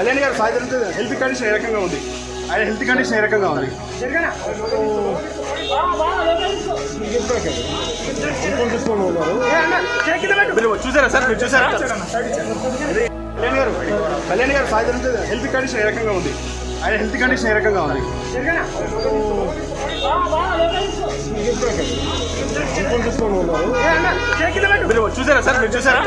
కళ్యాణ్ గారు సాయంత్రం health condition ఏ రకంగా ఉంది? ఆయన హెల్త్ కండిషన్ ఏ రకంగా ఉంది? చూసారా సార్? మీరు చూసారా? కళ్యాణ్ గారు కళ్యాణ్ గారు సాయంత్రం హెల్త్ కండిషన్ ఏ రకంగా ఉంది? ఆయన హెల్త్ కండిషన్ ఏ రకంగా ఉంది? చూసారా సార్? మీరు చూసారా?